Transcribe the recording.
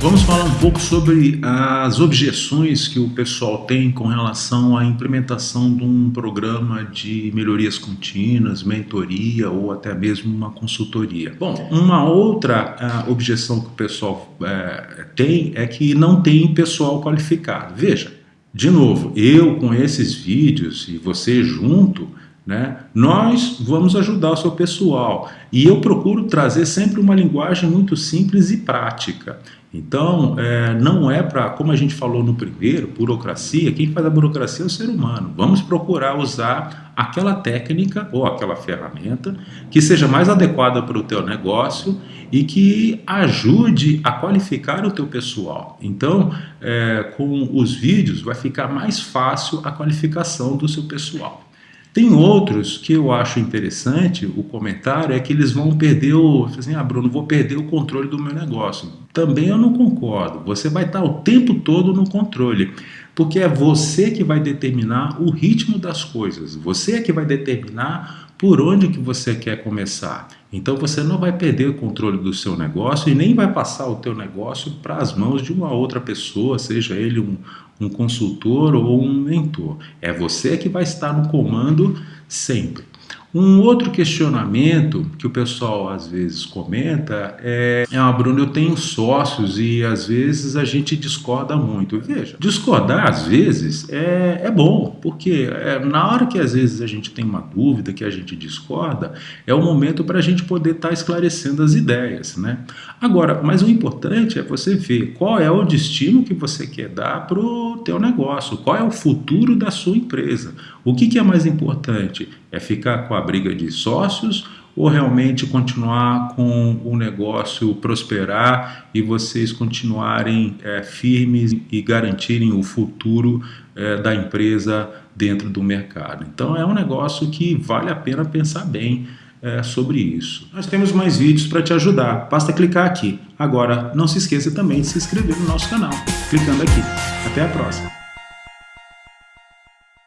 Vamos falar um pouco sobre as objeções que o pessoal tem com relação à implementação de um programa de melhorias contínuas, mentoria ou até mesmo uma consultoria. Bom, uma outra uh, objeção que o pessoal uh, tem é que não tem pessoal qualificado. Veja, de novo, eu com esses vídeos e você junto, né, nós vamos ajudar o seu pessoal. E eu procuro trazer sempre uma linguagem muito simples e prática. Então, é, não é para, como a gente falou no primeiro, burocracia, quem faz a burocracia é o ser humano. Vamos procurar usar aquela técnica ou aquela ferramenta que seja mais adequada para o teu negócio e que ajude a qualificar o teu pessoal. Então, é, com os vídeos vai ficar mais fácil a qualificação do seu pessoal. Tem outros que eu acho interessante, o comentário é que eles vão perder o... Assim, ah, Bruno, vou perder o controle do meu negócio. Também eu não concordo. Você vai estar o tempo todo no controle, porque é você que vai determinar o ritmo das coisas. Você é que vai determinar por onde que você quer começar. Então você não vai perder o controle do seu negócio e nem vai passar o teu negócio para as mãos de uma outra pessoa, seja ele um, um consultor ou um mentor. É você que vai estar no comando sempre. Um outro questionamento que o pessoal às vezes comenta é, ah, Bruno, eu tenho sócios e às vezes a gente discorda muito. Veja, discordar às vezes é, é bom, porque é, na hora que às vezes a gente tem uma dúvida, que a gente discorda, é o momento para a gente poder estar tá esclarecendo as ideias, né? Agora, mas o importante é você ver qual é o destino que você quer dar para o teu negócio, qual é o futuro da sua empresa. O que, que é mais importante? É ficar com a briga de sócios ou realmente continuar com o negócio prosperar e vocês continuarem é, firmes e garantirem o futuro é, da empresa dentro do mercado. Então é um negócio que vale a pena pensar bem é, sobre isso. Nós temos mais vídeos para te ajudar, basta clicar aqui. Agora, não se esqueça também de se inscrever no nosso canal, clicando aqui. Até a próxima!